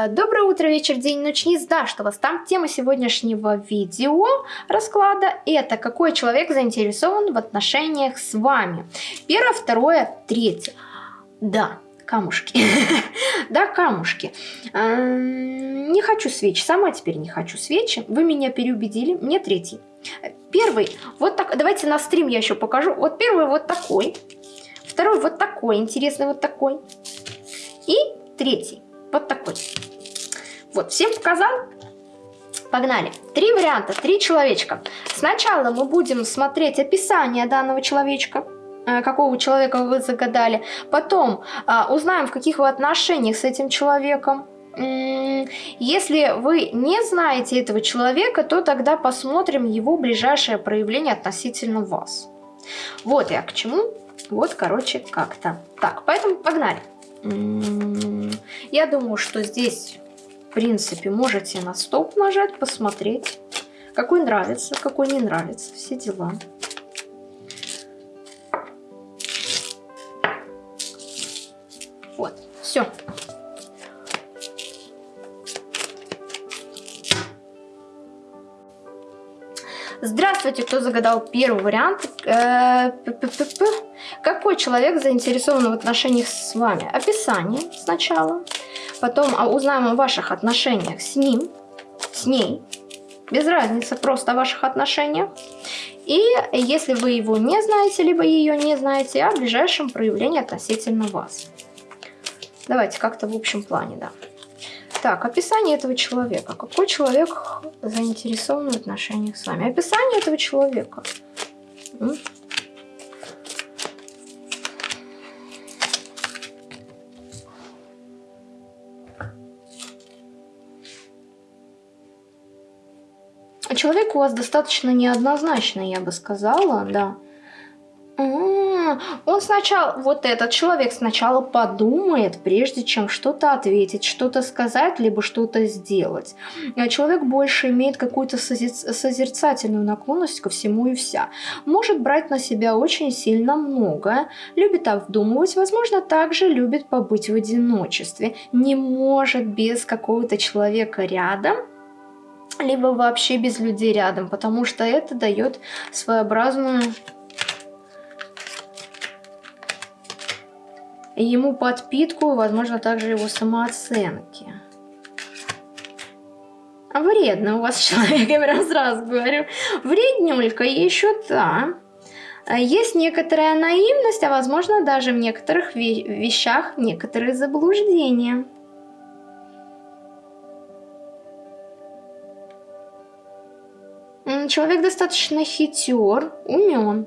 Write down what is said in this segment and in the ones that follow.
А, доброе утро, вечер, день, ночь, не знаю, что вас там. Тема сегодняшнего видео расклада – это какой человек заинтересован в отношениях с вами. Первое, второе, третье. Да, камушки. да, камушки. Не хочу свечи. Сама теперь не хочу свечи. Вы меня переубедили. Мне третий. Первый, вот так, давайте на стрим я еще покажу. Вот первый вот такой. Второй вот такой, интересный вот такой. И третий, вот такой. Вот, всем показал? Погнали. Три варианта, три человечка. Сначала мы будем смотреть описание данного человечка э, какого человека вы загадали. Потом а, узнаем, в каких вы отношениях с этим человеком. Если вы не знаете этого человека, то тогда посмотрим его ближайшее проявление относительно вас. Вот я к чему. Вот, короче, как-то. Так, поэтому погнали. Я думаю, что здесь, в принципе, можете на стоп нажать, посмотреть, какой нравится, какой не нравится, все дела. Вот, все. Здравствуйте, кто загадал первый вариант. Э, Какой человек заинтересован в отношениях с вами? Описание сначала. Потом а, узнаем о ваших отношениях с ним, с ней. Без разницы, просто о ваших отношениях. И если вы его не знаете, либо ее не знаете, о ближайшем проявлении относительно вас. Давайте как-то в общем плане, да. Так, описание этого человека. Какой человек заинтересован в отношениях с вами? Описание этого человека. Человек у вас достаточно неоднозначный, я бы сказала, да он сначала, вот этот человек сначала подумает, прежде чем что-то ответить, что-то сказать, либо что-то сделать. А человек больше имеет какую-то созерцательную наклонность ко всему и вся. Может брать на себя очень сильно многое, любит обдумывать, возможно, также любит побыть в одиночестве. Не может без какого-то человека рядом, либо вообще без людей рядом, потому что это дает своеобразную ему подпитку, возможно, также его самооценки. Вредно у вас человек, я прям сразу говорю. Вреднюлька еще та. Есть некоторая наивность, а возможно даже в некоторых вещах некоторые заблуждения. Человек достаточно хитер, умен.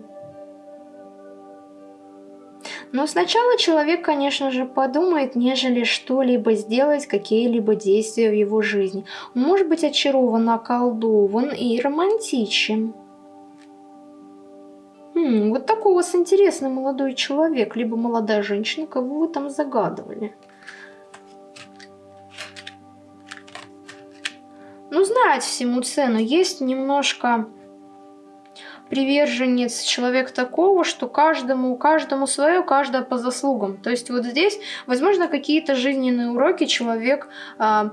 Но сначала человек, конечно же, подумает, нежели что-либо сделать, какие-либо действия в его жизни. Может быть очарован, околдован и романтичен. Хм, вот такой у вас интересный молодой человек, либо молодая женщина, кого вы там загадывали. Ну, знать всему цену. Есть немножко приверженец, человек такого, что каждому, каждому свое, каждое по заслугам. То есть вот здесь, возможно, какие-то жизненные уроки человек а,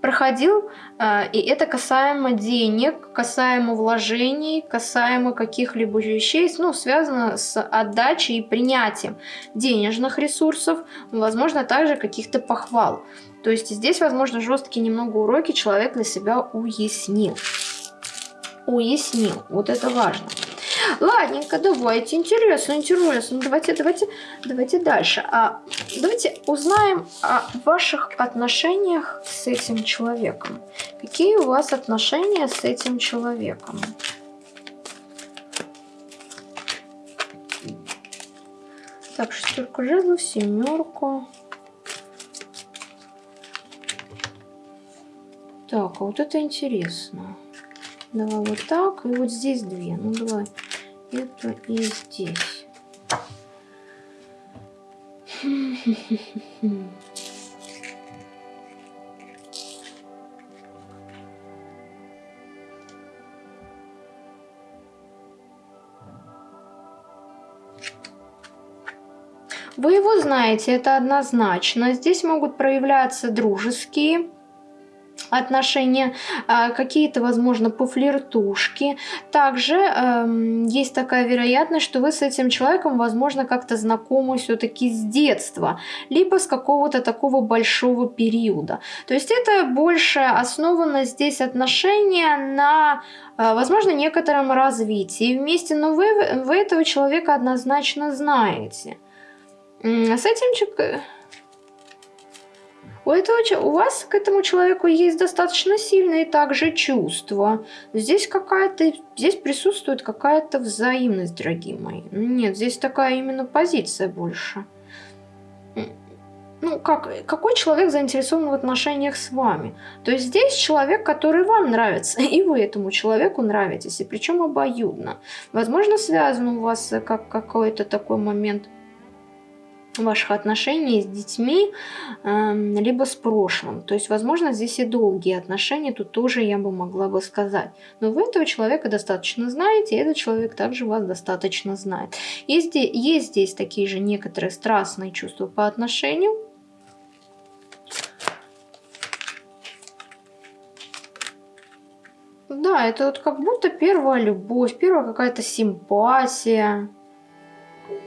проходил, а, и это касаемо денег, касаемо вложений, касаемо каких-либо вещей, ну, связано с отдачей и принятием денежных ресурсов, возможно, также каких-то похвал. То есть здесь, возможно, жесткие немного уроки человек для себя уяснил уяснил. Вот это важно. Ладненько, давайте. Интересно, интересно. Давайте, давайте, давайте дальше. А, давайте узнаем о ваших отношениях с этим человеком. Какие у вас отношения с этим человеком? Так, шестерку жезлов, семерку. Так, а вот это интересно. Давай вот так. И вот здесь две. Ну, давай это и здесь. Вы его знаете, это однозначно. Здесь могут проявляться дружеские отношения, а, какие-то, возможно, пофлиртушки. Также э, есть такая вероятность, что вы с этим человеком, возможно, как-то знакомы все-таки с детства, либо с какого-то такого большого периода. То есть это больше основано здесь отношения на, э, возможно, некотором развитии вместе, но вы, вы этого человека однозначно знаете. С этим у, этого, у вас к этому человеку есть достаточно сильные также чувства. Здесь какая-то, здесь присутствует какая-то взаимность, дорогие мои. Нет, здесь такая именно позиция больше. Ну, как, какой человек заинтересован в отношениях с вами? То есть здесь человек, который вам нравится, и вы этому человеку нравитесь, и причем обоюдно. Возможно, связан у вас как какой-то такой момент ваших отношений с детьми, эм, либо с прошлым. То есть, возможно, здесь и долгие отношения, тут тоже я бы могла бы сказать. Но вы этого человека достаточно знаете, и этот человек также вас достаточно знает. Есть, есть здесь такие же некоторые страстные чувства по отношению. Да, это вот как будто первая любовь, первая какая-то симпатия.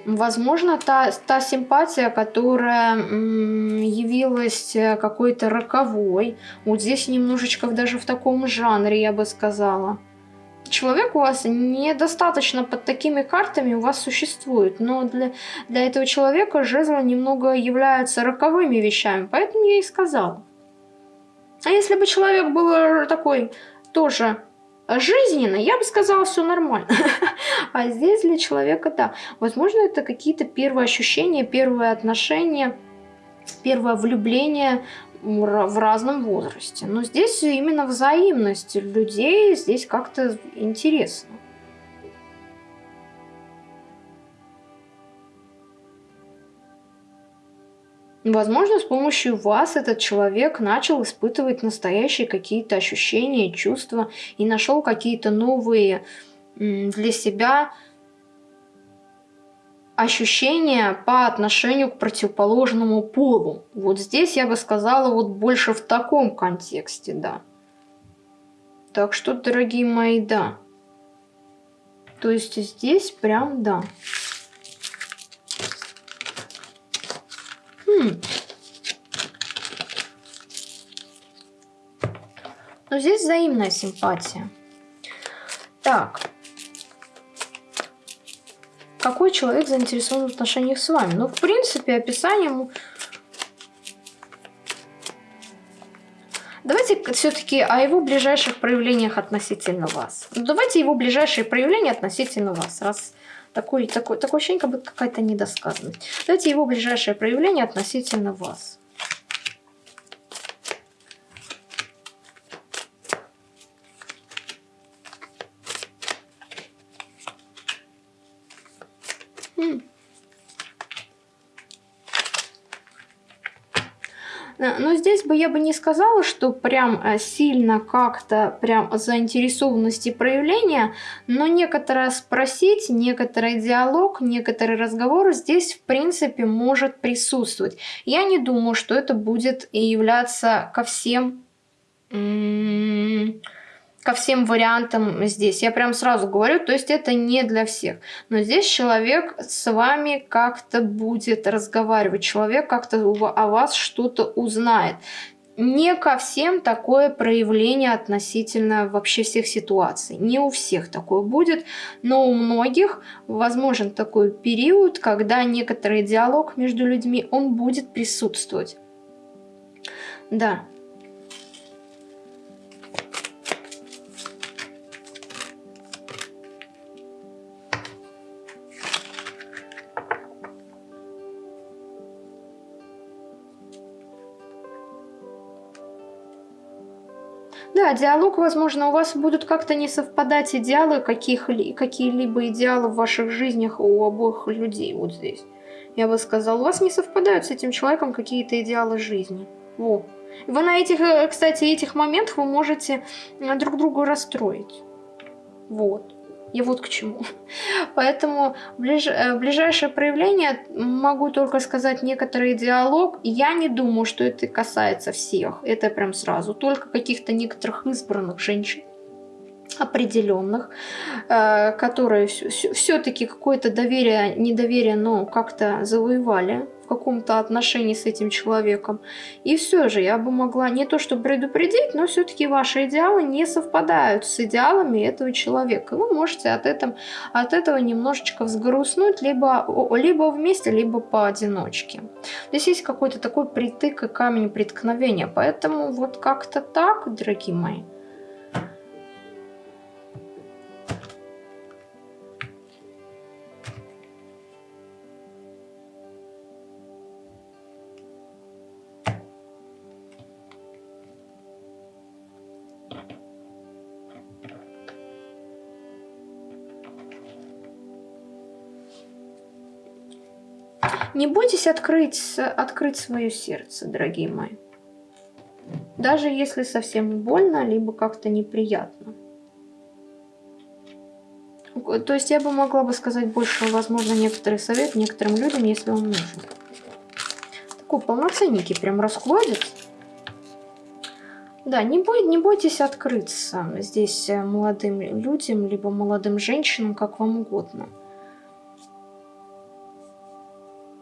Возможно, та, та симпатия, которая явилась э, какой-то роковой, вот здесь немножечко даже в таком жанре, я бы сказала. Человек у вас недостаточно под такими картами у вас существует, но для, для этого человека жезлы немного являются роковыми вещами, поэтому я и сказала. А если бы человек был такой тоже жизненно, я бы сказала, все нормально. А здесь для человека, да, возможно, это какие-то первые ощущения, первые отношения, первое влюбление в разном возрасте. Но здесь именно взаимность людей, здесь как-то интересно. Возможно, с помощью вас этот человек начал испытывать настоящие какие-то ощущения, чувства и нашел какие-то новые для себя ощущения по отношению к противоположному полу. Вот здесь я бы сказала вот больше в таком контексте, да. Так что, дорогие мои, да. То есть здесь прям да. Но здесь взаимная симпатия. Так. Какой человек заинтересован в отношениях с вами? Ну, в принципе, описание... Давайте все-таки о его ближайших проявлениях относительно вас. Ну, давайте его ближайшие проявления относительно вас. Раз такой, такой, такое ощущение, как будто какая-то недосказанность. Давайте его ближайшее проявление относительно вас. Бы я бы не сказала, что прям э, сильно как-то прям заинтересованности проявления, но некоторое спросить, некоторый диалог, некоторый разговор здесь в принципе может присутствовать. Я не думаю, что это будет являться ко всем ко всем вариантам здесь. Я прям сразу говорю, то есть это не для всех. Но здесь человек с вами как-то будет разговаривать, человек как-то о вас что-то узнает. Не ко всем такое проявление относительно вообще всех ситуаций. Не у всех такое будет, но у многих возможен такой период, когда некоторый диалог между людьми, он будет присутствовать. Да, Да, диалог, возможно, у вас будут как-то не совпадать идеалы какие-либо идеалы в ваших жизнях у обоих людей вот здесь. Я бы сказала, у вас не совпадают с этим человеком какие-то идеалы жизни. Во. Вы на этих, э, кстати, этих моментах вы можете э, друг друга расстроить. Вот. Я вот к чему. Поэтому ближ... Э, ближайшее проявление могу только сказать некоторый диалог. Я не думаю, что это касается всех. Это прям сразу. Только каких-то некоторых избранных женщин определенных, э, которые все-таки какое-то доверие, недоверие, но как-то завоевали каком-то отношении с этим человеком. И все же я бы могла не то что предупредить, но все-таки ваши идеалы не совпадают с идеалами этого человека. Вы можете от, этом, от этого немножечко взгрустнуть либо, либо вместе, либо поодиночке. Здесь есть какой-то такой притык и камень преткновения. Поэтому вот как-то так, дорогие мои. Не бойтесь открыть, открыть свое сердце, дорогие мои. Даже если совсем больно, либо как-то неприятно. То есть я бы могла бы сказать больше, возможно, некоторый совет некоторым людям, если он нужен. Такой полноценненький прям раскладец. Да, не, бой, не бойтесь открыться здесь э, молодым людям, либо молодым женщинам, как вам угодно.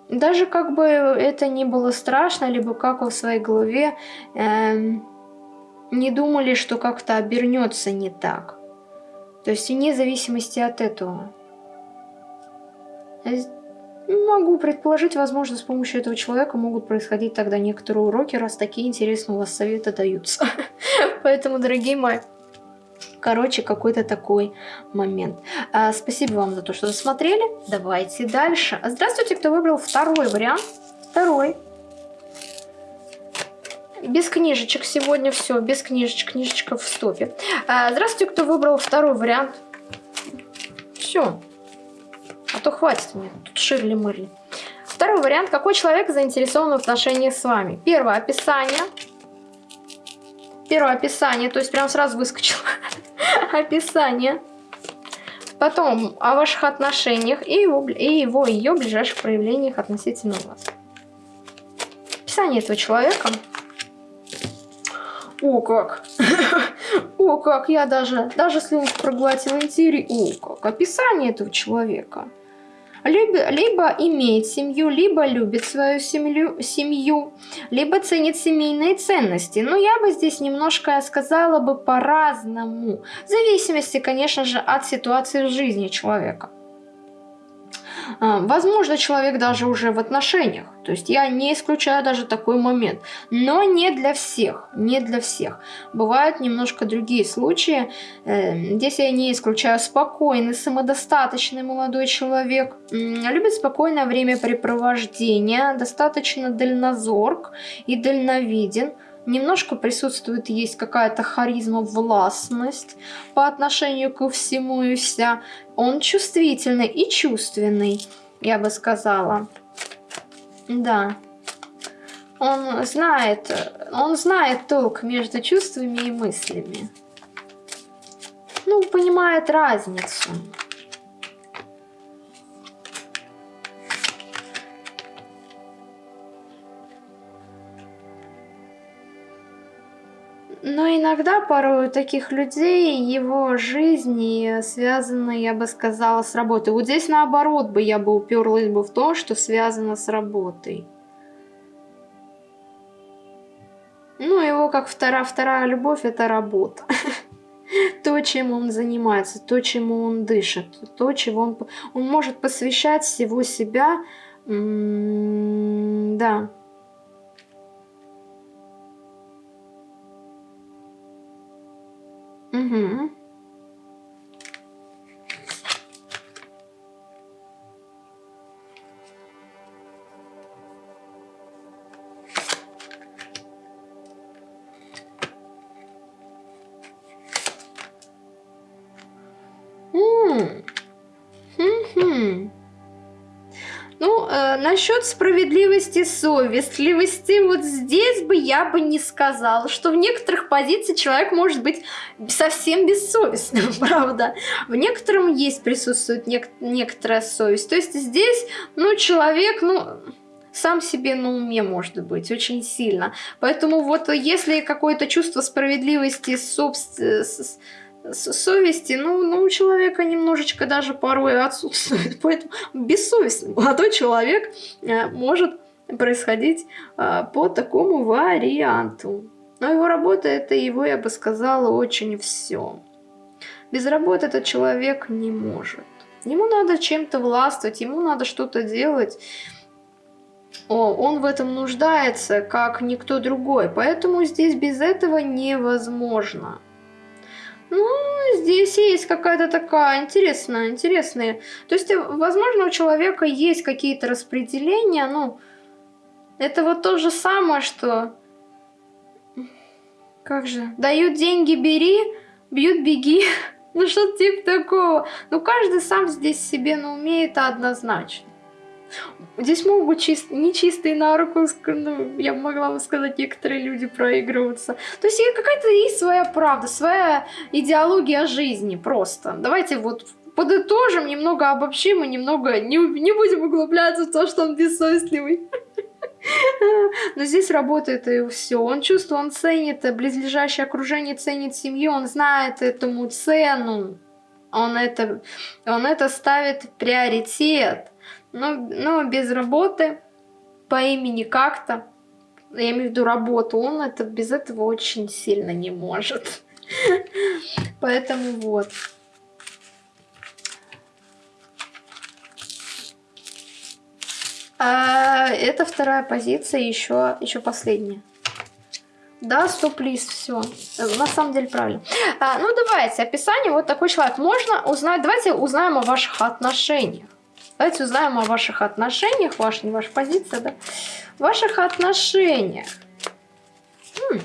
Даже как бы это не было страшно, либо как в своей голове э, не думали, что как-то обернется не так. То есть вне зависимости от этого. Могу предположить, возможно, с помощью этого человека могут происходить тогда некоторые уроки, раз такие интересные у вас советы даются. Поэтому, дорогие мои, Короче, какой-то такой момент. А, спасибо вам за то, что досмотрели. Давайте дальше. Здравствуйте, кто выбрал второй вариант. Второй. Без книжечек сегодня все, без книжечек, книжечка в стопе. А, здравствуйте, кто выбрал второй вариант. Все. А то хватит мне, тут ширли-мырли. Второй вариант. Какой человек заинтересован в отношениях с вами? Первое описание. Первое описание, то есть прям сразу выскочило описание. Потом о ваших отношениях и его, и его ее ближайших проявлениях относительно вас. Описание этого человека. О, как! О, как! Я даже, даже слюнку проглотила интерьер. О, как! Описание этого человека либо, либо имеет семью, либо любит свою семью, семью, либо ценит семейные ценности. Но я бы здесь немножко сказала бы по-разному, в зависимости, конечно же, от ситуации в жизни человека. А, возможно, человек даже уже в отношениях. То есть я не исключаю даже такой момент. Но не для всех. Не для всех. Бывают немножко другие случаи. Э, здесь я не исключаю спокойный, самодостаточный молодой человек. Любит спокойное времяпрепровождение. Достаточно дальнозорк и дальновиден немножко присутствует, есть какая-то харизма, властность по отношению ко всему и вся. Он чувствительный и чувственный, я бы сказала. Да. Он знает, он знает толк между чувствами и мыслями. Ну, понимает разницу. Но иногда порой у таких людей его жизнь связана, я бы сказала, с работой. Вот здесь наоборот бы я бы уперлась бы в то, что связано с работой. Ну, его как вторая, вторая любовь – это работа. То, чем он занимается, то, чему он дышит, то, чего он... Он может посвящать всего себя, да, Угу. Насчет справедливости, совестливости, вот здесь бы я бы не сказала, что в некоторых позициях человек может быть совсем бессовестным, правда. В некотором есть, присутствует нек некоторая совесть. То есть здесь, ну, человек, ну сам себе на уме может быть очень сильно. Поэтому вот если какое-то чувство справедливости, собственно, совести, ну, ну, у человека немножечко даже порой отсутствует. Поэтому бессовестный молодой человек э, может происходить э, по такому варианту. Но его работа это его, я бы сказала, очень все. Без работы этот человек не может. Ему надо чем-то властвовать, ему надо что-то делать. О, он в этом нуждается, как никто другой. Поэтому здесь без этого невозможно. Ну, здесь есть какая-то такая интересная, интересная. То есть, возможно, у человека есть какие-то распределения, ну, это вот то же самое, что... Как же? Дают деньги, бери, бьют, беги. Ну, что типа такого. Ну, каждый сам здесь себе на уме это однозначно. Здесь могут чист... нечистые на руку, ну, я могла бы сказать, некоторые люди проигрываются. То есть какая-то есть своя правда, своя идеология жизни просто. Давайте вот подытожим, немного обобщим и немного не, не будем углубляться в то, что он бессовестливый. Но здесь работает и все. Он чувствует, он ценит близлежащее окружение, ценит семью, он знает этому цену. Он это, он это ставит приоритет но, но без работы по имени как-то, я имею в виду работу, он это без этого очень сильно не может. Поэтому вот. А, это вторая позиция, еще, еще последняя. Да, стоп-лист, все. На самом деле правильно. А, ну, давайте, описание. Вот такой человек. Можно узнать, давайте узнаем о ваших отношениях. Давайте узнаем о ваших отношениях, ваша, не ваша позиция, да? Ваших отношениях. М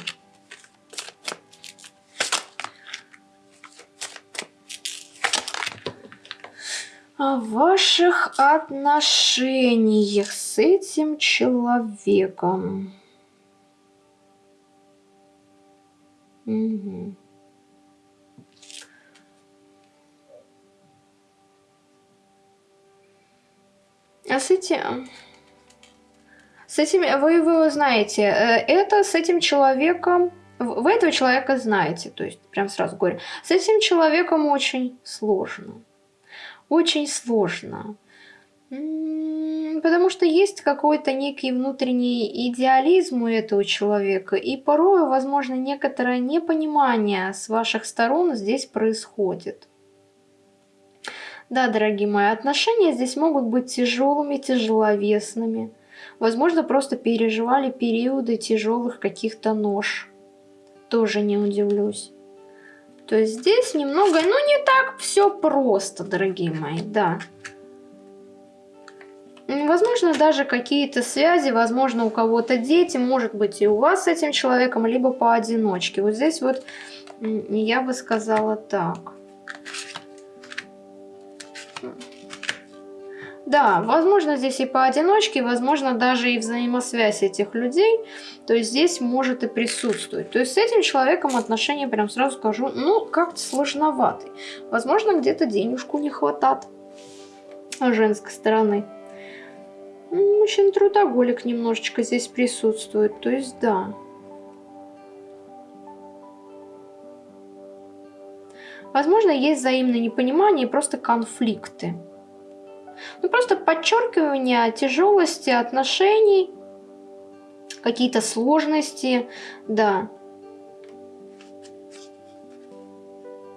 о ваших отношениях с этим человеком. Угу. А с этим... С этим... Вы, вы знаете, э, это с этим человеком... Вы этого человека знаете, то есть прям сразу говорю. С этим человеком очень сложно. Очень сложно. Потому что есть какой-то некий внутренний идеализм у этого человека, и порой, возможно, некоторое непонимание с ваших сторон здесь происходит. Да, дорогие мои, отношения здесь могут быть тяжелыми, тяжеловесными. Возможно, просто переживали периоды тяжелых каких-то нож. Тоже не удивлюсь. То есть здесь немного, ну не так все просто, дорогие мои, да. Возможно, даже какие-то связи, возможно, у кого-то дети, может быть, и у вас с этим человеком, либо поодиночке. Вот здесь вот я бы сказала так. Да, возможно, здесь и поодиночке, возможно, даже и взаимосвязь этих людей. То есть здесь может и присутствовать. То есть с этим человеком отношения, прям сразу скажу, ну, как-то сложноватый. Возможно, где-то денежку не хватает с женской стороны. Мужчина трудоголик немножечко здесь присутствует. То есть, да. Возможно, есть взаимное непонимание и просто конфликты. Ну, просто подчеркивание тяжелости отношений, какие-то сложности, да.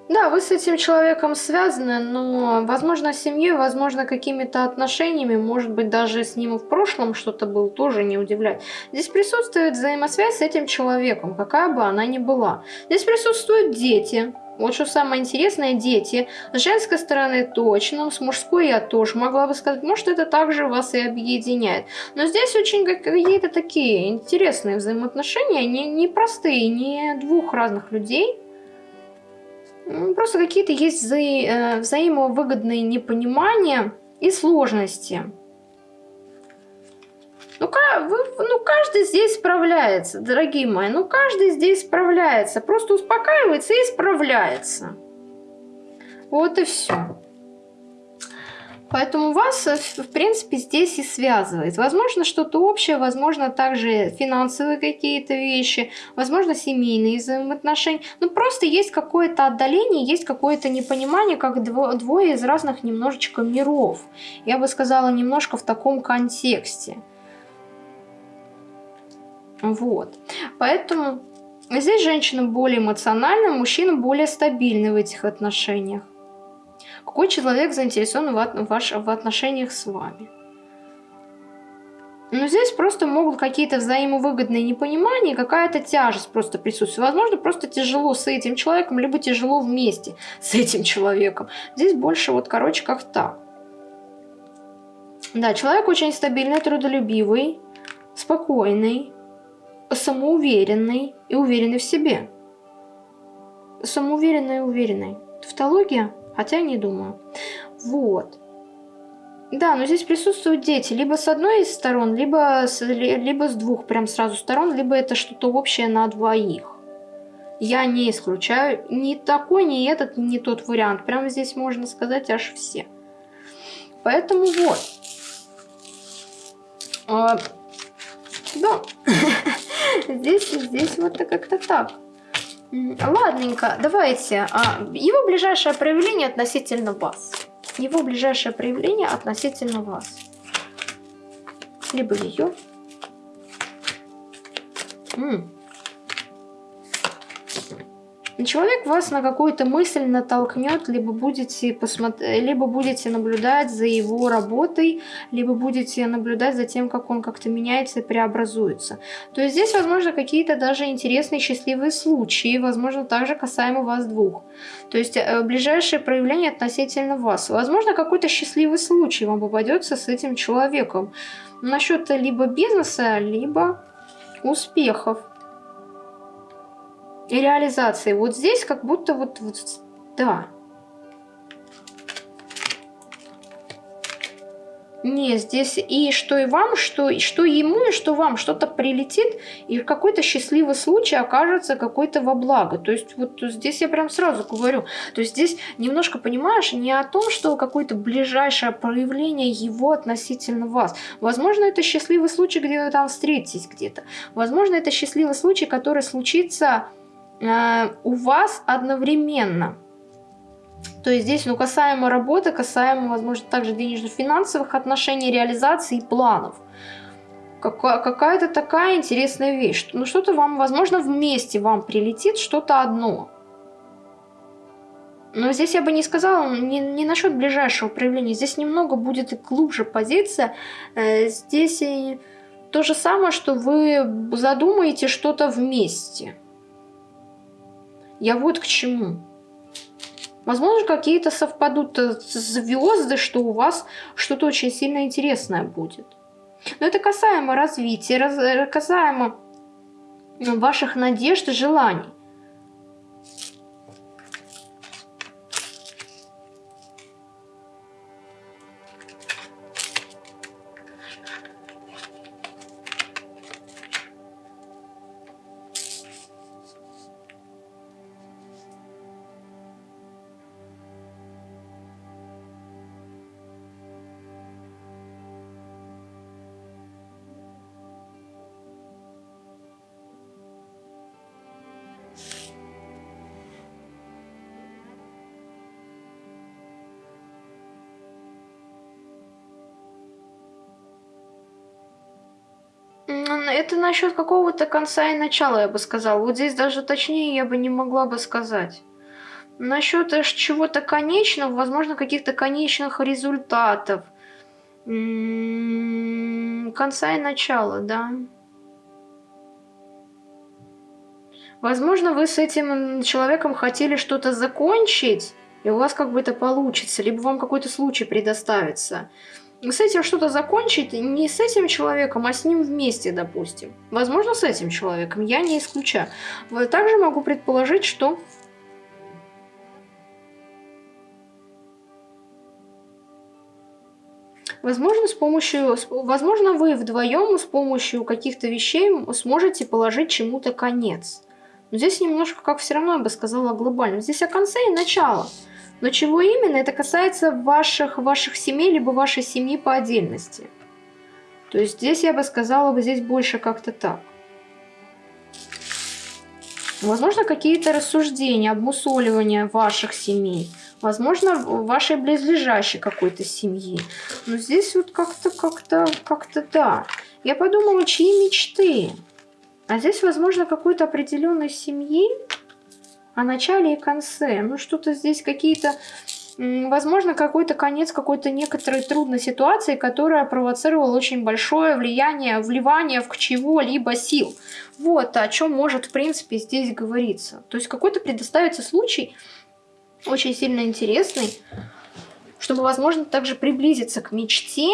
Да, вы с этим человеком связаны, но, возможно, семьей, возможно, какими-то отношениями, может быть, даже с ним в прошлом что-то было, тоже не удивляет. Здесь присутствует взаимосвязь с этим человеком, какая бы она ни была. Здесь присутствуют дети, вот что самое интересное, дети. С женской стороны точно, с мужской я тоже могла бы сказать, может это также вас и объединяет. Но здесь очень какие-то такие интересные взаимоотношения, не, не простые, не двух разных людей. Просто какие-то есть вза э, взаимовыгодные непонимания и сложности. Ну, вы, ну, каждый здесь справляется, дорогие мои. Ну, каждый здесь справляется. Просто успокаивается и справляется. Вот и все. Поэтому вас, э, в принципе, здесь и связывает. Возможно, что-то общее, возможно, также финансовые какие-то вещи, возможно, семейные взаимоотношения. Ну, просто есть какое-то отдаление, есть какое-то непонимание, как двое из разных немножечко миров. Я бы сказала, немножко в таком контексте. Вот. Поэтому здесь женщина более эмоциональна, мужчина более стабильный в этих отношениях. Какой человек заинтересован в, ваш, в отношениях с вами? Но здесь просто могут какие-то взаимовыгодные непонимания, какая-то тяжесть просто присутствует. Возможно, просто тяжело с этим человеком, либо тяжело вместе с этим человеком. Здесь больше вот, короче, как так. Да, человек очень стабильный, трудолюбивый, спокойный, самоуверенный и уверенный в себе. Самоуверенный и уверенный. Тавтология? Хотя не думаю. Вот. Да, но здесь присутствуют дети. Либо с одной из сторон, либо с, либо с двух прям сразу сторон, либо это что-то общее на двоих. Я не исключаю ни такой, ни этот, ни тот вариант. Прямо здесь можно сказать аж все. Поэтому вот. А, да. Здесь, здесь вот как-то так. Ладненько, давайте. А, его ближайшее проявление относительно вас. Его ближайшее проявление относительно вас. Либо ее. Человек вас на какую-то мысль натолкнет, либо будете, посмотри, либо будете наблюдать за его работой, либо будете наблюдать за тем, как он как-то меняется и преобразуется. То есть здесь, возможно, какие-то даже интересные счастливые случаи, возможно, также касаемо вас двух. То есть э, ближайшее проявление относительно вас. Возможно, какой-то счастливый случай вам попадется с этим человеком. Насчет либо бизнеса, либо успехов и реализации. Вот здесь как будто вот, вот да. Не, здесь и что и вам, что, и что ему, и что вам что-то прилетит, и какой-то счастливый случай окажется какой-то во благо. То есть вот здесь я прям сразу говорю, то есть здесь немножко понимаешь не о том, что какое-то ближайшее проявление его относительно вас. Возможно, это счастливый случай, где вы там встретитесь где-то. Возможно, это счастливый случай, который случится Э, у вас одновременно. То есть здесь, ну, касаемо работы, касаемо, возможно, также денежно-финансовых отношений, реализации и планов. Какая-то такая интересная вещь. Ну, что-то вам, возможно, вместе вам прилетит что-то одно. Но здесь я бы не сказала, не, не насчет ближайшего проявления. Здесь немного будет и глубже позиция. Э, здесь и то же самое, что вы задумаете что-то вместе. Я вот к чему. Возможно, какие-то совпадут э, звезды, что у вас что-то очень сильно интересное будет. Но это касаемо развития, раз, э, касаемо ваших надежд и желаний. Это насчет какого-то конца и начала, я бы сказала. Вот здесь даже точнее я бы не могла бы сказать. Насчет чего-то конечного, возможно, каких-то конечных результатов. М-м, конца и начала, да. Возможно, вы с этим человеком хотели что-то закончить, и у вас как бы это получится, либо вам какой-то случай предоставится с этим что-то закончить не с этим человеком, а с ним вместе, допустим. Возможно, с этим человеком, я не исключаю. Также могу предположить, что... Возможно, с помощью, возможно, вы вдвоем с помощью каких-то вещей сможете положить чему-то конец. Но здесь немножко, как все равно я бы сказала, глобально. Здесь о конце и начало. Но чего именно, это касается ваших, ваших семей, либо вашей семьи по отдельности. То есть здесь я бы сказала, бы здесь больше как-то так. Возможно, какие-то рассуждения, обмусоливания ваших семей. Возможно, вашей близлежащей какой-то семьи. Но здесь вот как-то, как-то, как-то да. Я подумала, чьи мечты? А здесь, возможно, какой-то определенной семьи о начале и конце. Ну, что-то здесь какие-то... Возможно, какой-то конец какой-то некоторой трудной ситуации, которая провоцировала очень большое влияние, вливание в чего-либо сил. Вот о чем может, в принципе, здесь говориться. То есть какой-то предоставится случай, очень сильно интересный, чтобы, возможно, также приблизиться к мечте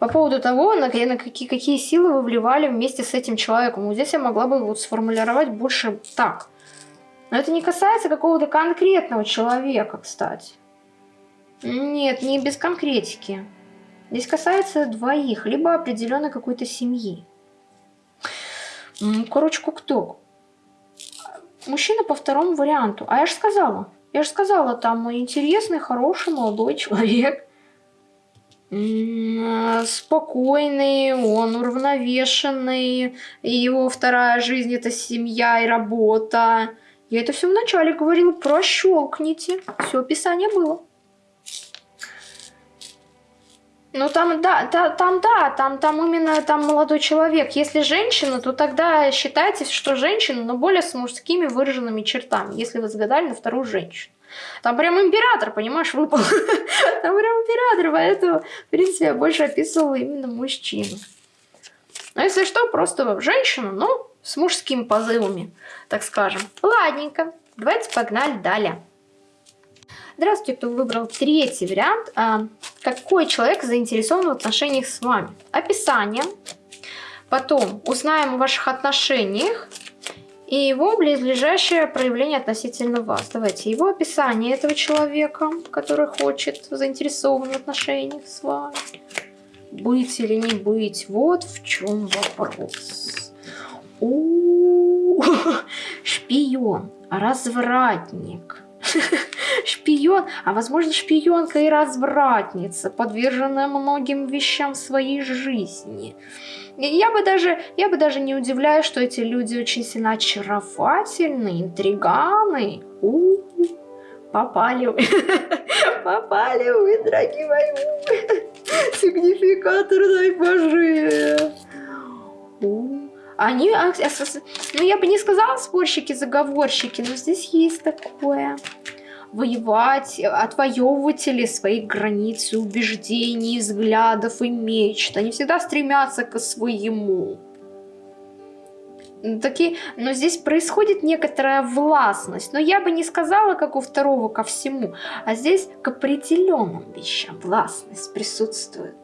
по поводу того, на, какие, какие силы вы вливали вместе с этим человеком. Вот здесь я могла бы вот сформулировать больше так. Но это не касается какого-то конкретного человека, кстати. Нет, не без конкретики. Здесь касается двоих, либо определенной какой-то семьи. Короче, кто? Мужчина по второму варианту. А я же сказала. Я же сказала, там интересный, хороший, молодой человек. Спокойный, он уравновешенный. Его вторая жизнь это семья и работа. Я это все вначале говорила, прощелкните. Все описание было. Ну там да, та, там да, там, там именно там молодой человек. Если женщина, то тогда считайте, что женщина, но более с мужскими выраженными чертами, если вы загадали на вторую женщину. Там прям император, понимаешь, выпал. Там прям император, поэтому, в принципе, я больше описывала именно мужчину. Но если что, просто женщину, но с мужскими позывами, так скажем. Ладненько, давайте погнали далее. Здравствуйте, кто выбрал третий вариант. А, какой человек заинтересован в отношениях с вами? Описание. Потом узнаем о ваших отношениях и его близлежащее проявление относительно вас. Давайте его описание этого человека, который хочет, заинтересован в отношениях с вами. Быть или не быть, вот в чем вопрос. У -у -у, шпион, развратник, шпион, а возможно шпионка и развратница, подверженная многим вещам в своей жизни. Я бы даже, я бы даже не удивляюсь, что эти люди очень сильно очаровательны, интриганы. У -у -у. Попали вы, попали вы, дорогие мои, сигнификатор, дай боже. Они, ну я бы не сказала спорщики-заговорщики, но здесь есть такое воевать, отвоевыватели своих границ, убеждений, взглядов и мечт. Они всегда стремятся к своему. Такие, но здесь происходит некоторая властность. Но я бы не сказала, как у второго, ко всему. А здесь к определенным вещам властность присутствует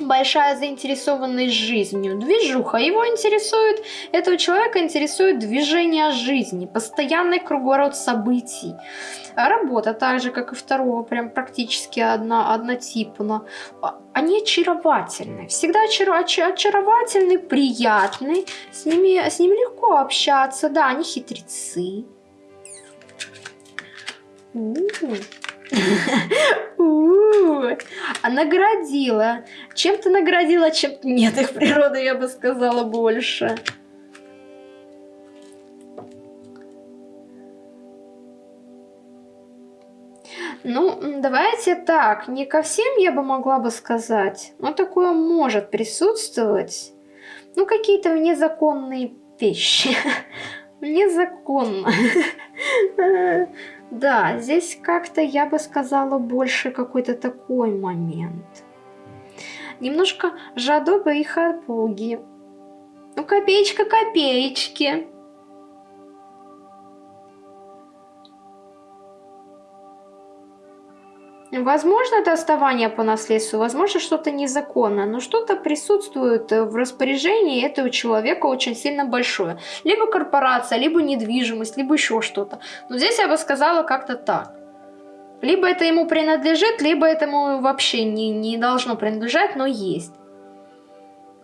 большая заинтересованность жизнью, движуха. Его интересует, этого человека интересует движение жизни, постоянный круговорот событий. Работа так же, как и второго, прям практически одна, однотипно. Они очаровательны, всегда очар, очаровательны, приятны, с ними, с ними легко общаться, да, они хитрецы. А наградила. Чем-то наградила, чем-то нет. Их природы, я бы сказала, больше. Ну, давайте так, не ко всем я бы могла бы сказать, но такое может присутствовать. Ну, какие-то незаконные вещи. Незаконно. Да, здесь как-то, я бы сказала, больше какой-то такой момент. Немножко жадоба и хапуги. Ну, копеечка копеечки. Возможно, это оставание по наследству, возможно, что-то незаконное, но что-то присутствует в распоряжении этого человека очень сильно большое. Либо корпорация, либо недвижимость, либо еще что-то. Но здесь я бы сказала как-то так. Либо это ему принадлежит, либо этому вообще не, не должно принадлежать, но есть.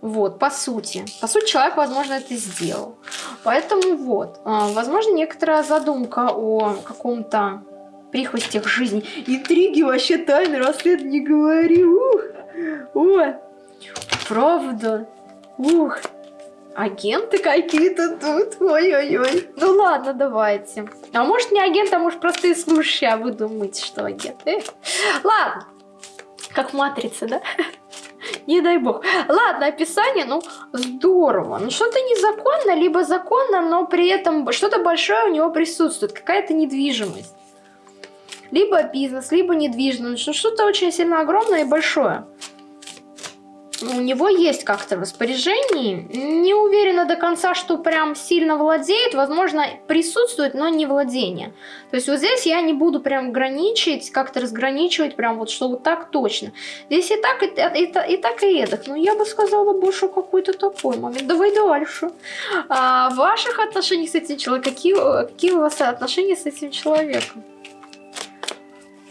Вот, по сути. По сути, человек, возможно, это сделал. Поэтому вот, а, возможно, некоторая задумка о каком-то прихвостях жизни. Интриги вообще тайны расследования не говори. Ух, о, правда. Ух, агенты какие-то тут. Ой-ой-ой. Ну ладно, давайте. А может не агент, а может простые слушающие, а вы думаете, что агент. Эх. Ладно. Как в Матрице, да? Не дай бог. Ладно, описание, ну, здорово. Ну, что-то незаконно, либо законно, но при этом что-то большое у него присутствует. Какая-то недвижимость. Либо бизнес, либо недвижимость. Ну, что-то очень сильно огромное и большое у него есть как-то распоряжение. Не уверена до конца, что прям сильно владеет. Возможно, присутствует, но не владение. То есть вот здесь я не буду прям граничить, как-то разграничивать, прям вот, что вот так точно. Здесь и так, и, и, и так, и эдак. Но я бы сказала больше какой-то такой момент. Давай дальше. А, в ваших отношениях с этим человеком, какие, какие у вас отношения с этим человеком?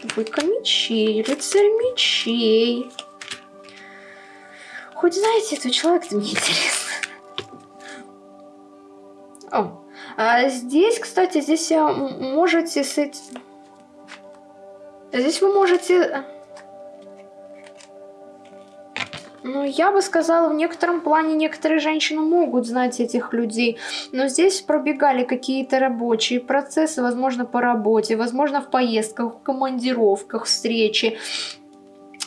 Двойка мечей, рыцарь мечей. Хоть знаете, этого человека-то мне интересно. О, а здесь, кстати, здесь можете с этим... Здесь вы можете... Ну, я бы сказала, в некотором плане некоторые женщины могут знать этих людей, но здесь пробегали какие-то рабочие процессы, возможно, по работе, возможно, в поездках, в командировках, встречи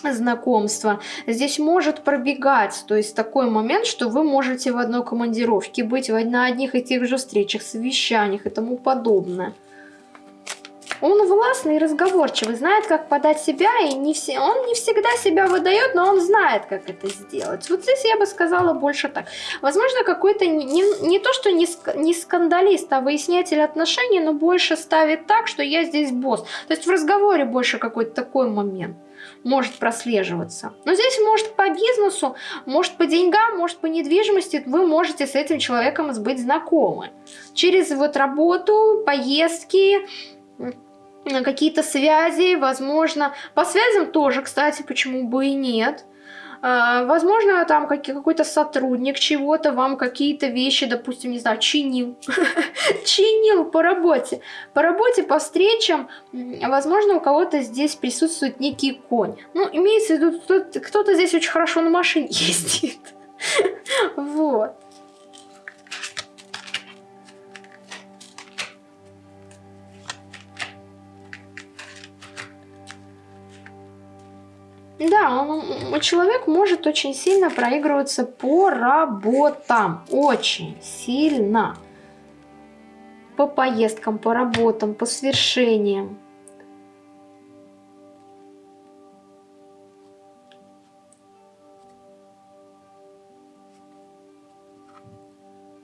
знакомства. Здесь может пробегать, то есть такой момент, что вы можете в одной командировке быть на одних и тех же встречах, совещаниях и тому подобное. Он властный и разговорчивый, знает, как подать себя, и не все, он не всегда себя выдает, но он знает, как это сделать. Вот здесь я бы сказала больше так. Возможно, какой-то не, не, то, что не, не скандалист, а выяснятель отношений, но больше ставит так, что я здесь босс. То есть в разговоре больше какой-то такой момент может прослеживаться. Но здесь может по бизнесу, может по деньгам, может по недвижимости вы можете с этим человеком быть знакомы. Через вот работу, поездки, какие-то связи, возможно. По связям тоже, кстати, почему бы и нет. А, возможно, там какой-то сотрудник чего-то вам какие-то вещи, допустим, не знаю, чинил. чинил по работе. По работе, по встречам, возможно, у кого-то здесь присутствует некий конь. Ну, имеется в виду, кто-то здесь очень хорошо на машине ездит. вот. Да, он, человек может очень сильно проигрываться по работам. Очень сильно. По поездкам, по работам, по свершениям.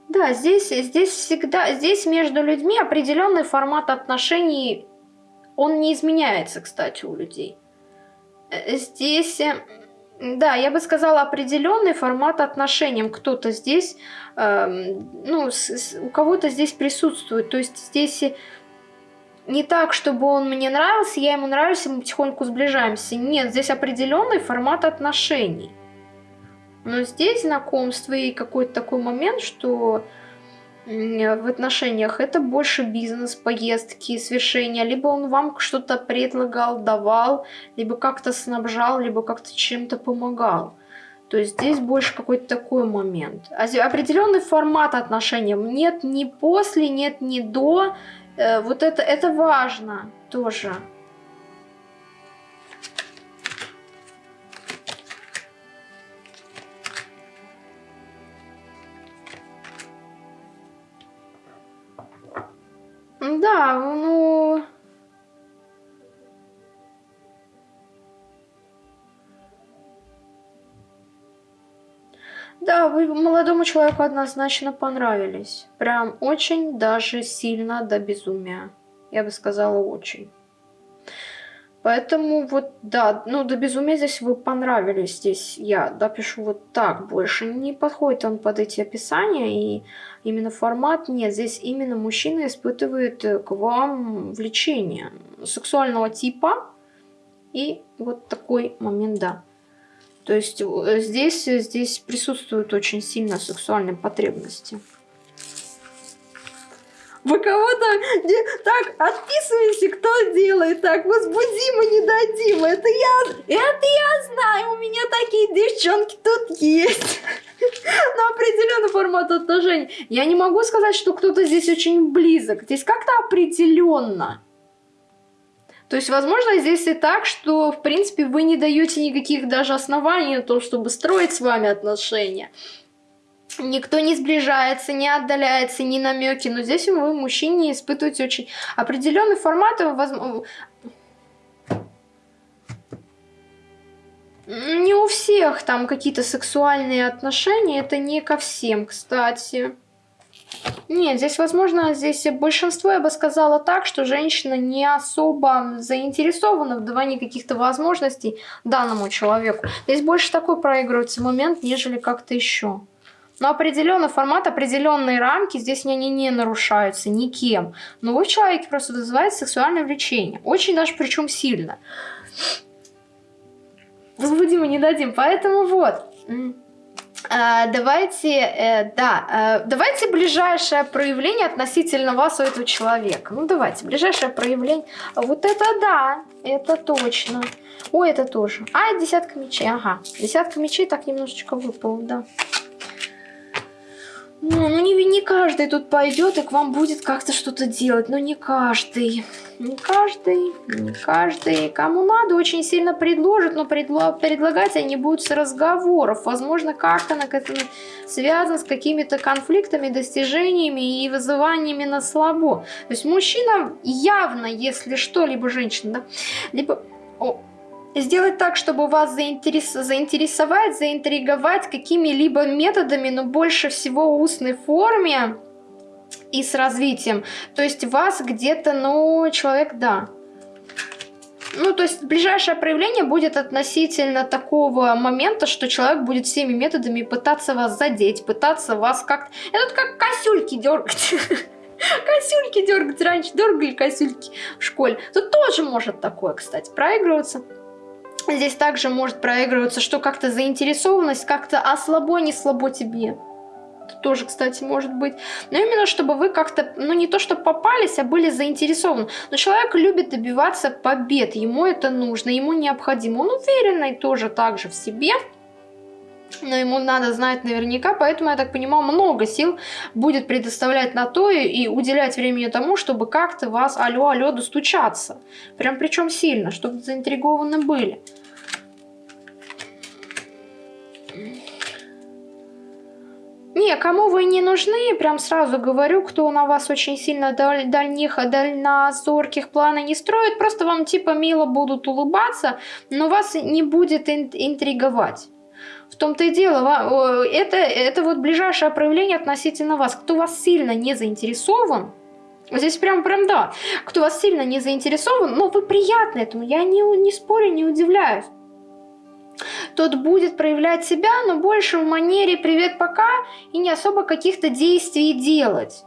Да, здесь, здесь всегда, здесь между людьми определенный формат отношений, он не изменяется, кстати, у людей. Э, здесь, э, да, я бы сказала, определенный формат отношениям. Кто-то здесь, э, ну, с, с, у кого-то здесь присутствует. То есть здесь не так, чтобы он мне нравился, я ему нравлюсь, мы потихоньку сближаемся. Нет, здесь определенный формат отношений. Но здесь знакомство и какой-то такой момент, что в отношениях это больше бизнес, поездки, свершения. Либо он вам что-то предлагал, давал, либо как-то снабжал, либо как-то чем-то помогал. То есть здесь больше какой-то такой момент. Определенный формат отношений. Нет ни после, нет ни до. Э, вот это, это важно тоже. Да, ну... Да, вы молодому человеку однозначно понравились. Прям очень даже сильно до безумия. Я бы сказала, очень. Поэтому вот, да, ну до безумия здесь вы понравились. Здесь я допишу вот так больше. Не подходит он под эти описания и именно формат нет. Здесь именно мужчина испытывает к вам влечение. сексуального типа. И вот такой момент, да. То есть э, здесь, здесь присутствуют очень сильно сексуальные потребности. Вы кого-то так отписываете, кто делает так, возбудимо, не дадим. Это я, это я знаю, у меня такие девчонки тут есть. На определенный формат отношений. Я не могу сказать, что кто-то здесь очень близок. Здесь как-то определенно. То есть, возможно, здесь и так, что, в принципе, вы не даете никаких даже оснований на то, чтобы строить с вами отношения. Никто не сближается, не отдаляется, ни намеки. Но здесь вы, мужчине, испытываете очень определенный формат. Возможно... Не у всех там какие-то сексуальные отношения. Это не ко всем, кстати. Нет, здесь, возможно, здесь большинство, я бы сказала так, что женщина не особо заинтересована в давании каких-то возможностей данному человеку. Здесь больше такой проигрывается момент, нежели как-то еще. Но определенный формат, определенные рамки здесь они не нарушаются никем. Но вы в человеке просто вызывает сексуальное влечение. Очень даже причем сильно. Возбудимо не дадим. Поэтому вот. А, давайте, э, да, э, давайте ближайшее проявление относительно вас у этого человека. Ну, давайте, ближайшее проявление. Вот это да, это точно. Ой, это тоже. А, десятка мечей, ага. Десятка мечей так немножечко выпал, да. Ну, ну не, не каждый тут пойдет и к вам будет как-то что-то делать. Ну не каждый. Не каждый. Не каждый. Кому надо, очень сильно предложат, но предло предлагать они будут с разговоров. Возможно, как-то связано с какими-то конфликтами, достижениями и вызываниями на слабо. То есть мужчина явно, если что, либо женщина, да, либо... О, сделать так, чтобы вас заинтерес... заинтересовать, заинтриговать какими-либо методами, но больше всего устной форме и с развитием. То есть вас где-то, ну, человек, да. Ну, то есть ближайшее проявление будет относительно такого момента, что человек будет всеми методами пытаться вас задеть, пытаться вас как-то... Это как косюльки дергать. Косюльки дергать. Раньше дергали косюльки в школе. Тут тоже может такое, кстати, проигрываться. Здесь также может проигрываться, что как-то заинтересованность, как-то а слабо, не слабо тебе. Это тоже, кстати, может быть. Но именно, чтобы вы как-то, ну не то, что попались, а были заинтересованы. Но человек любит добиваться побед, ему это нужно, ему необходимо. Он уверенный тоже также в себе но ему надо знать наверняка, поэтому, я так понимаю, много сил будет предоставлять на то и, и уделять времени тому, чтобы как-то вас алло-алло достучаться. Прям причем сильно, чтобы заинтригованы были. Не, кому вы не нужны, прям сразу говорю, кто на вас очень сильно даль, дальних, дальнозорких планы не строит, просто вам типа мило будут улыбаться, но вас не будет интриговать. В том-то и дело, это, это вот ближайшее проявление относительно вас. Кто вас сильно не заинтересован, Здесь прям, прям да. Кто вас сильно не заинтересован, но вы приятны этому, я не, не спорю, не удивляюсь. Тот будет проявлять себя, но больше в манере «привет, пока» и не особо каких-то действий делать.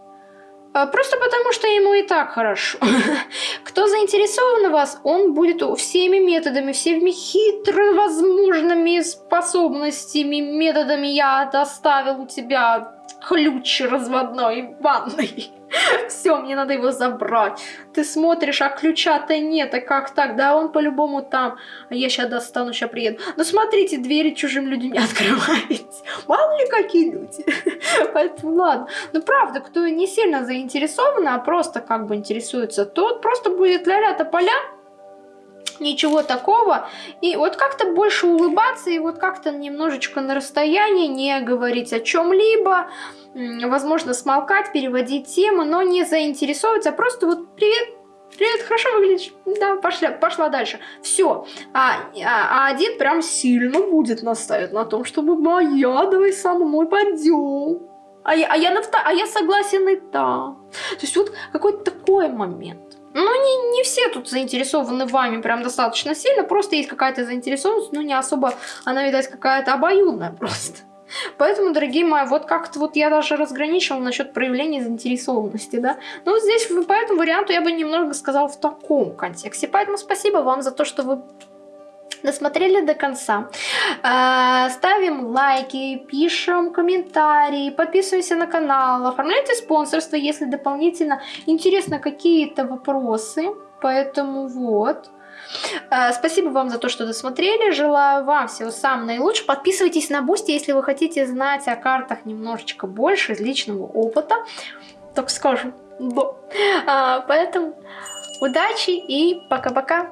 А, просто потому, что ему и так хорошо. Кто заинтересован в вас, он будет всеми методами, всеми хитро возможными способностями, методами я доставил у тебя ключ разводной ванной. Все, мне надо его забрать. Ты смотришь, а ключа-то нет, а как так? Да он по-любому там. А я сейчас достану, сейчас приеду. Ну смотрите, двери чужим людям не открываете. Мало ли какие люди. Поэтому ладно. Ну правда, кто не сильно заинтересован, а просто как бы интересуется, тот просто будет ля-ля поля ничего такого. И вот как-то больше улыбаться и вот как-то немножечко на расстоянии не говорить о чем-либо возможно, смолкать, переводить тему, но не заинтересовываться, а просто вот «Привет, Привет, хорошо выглядишь. Да, пошла, пошла дальше. Все. А, а, а один прям сильно будет настаивать на том, чтобы моя, давай со мной пойдем. А я, а я, на, а я согласен и да. То есть вот какой-то такой момент. Ну, не, не все тут заинтересованы вами прям достаточно сильно, просто есть какая-то заинтересованность, но не особо, она, видать, какая-то обоюдная просто. Поэтому, дорогие мои, вот как-то вот я даже разграничивала насчет проявления заинтересованности, да. Вот здесь по этому варианту я бы немного сказала в таком контексте. Поэтому спасибо вам за то, что вы досмотрели до конца. А, ставим лайки, пишем комментарии, подписываемся на канал, оформляйте спонсорство, если дополнительно интересно какие-то вопросы. Поэтому вот. А, спасибо вам за то, что досмотрели. Желаю вам всего самого наилучшего. Подписывайтесь на Boosty, если вы хотите знать о картах немножечко больше из личного опыта. Так скажем. Да. А, поэтому удачи и пока-пока.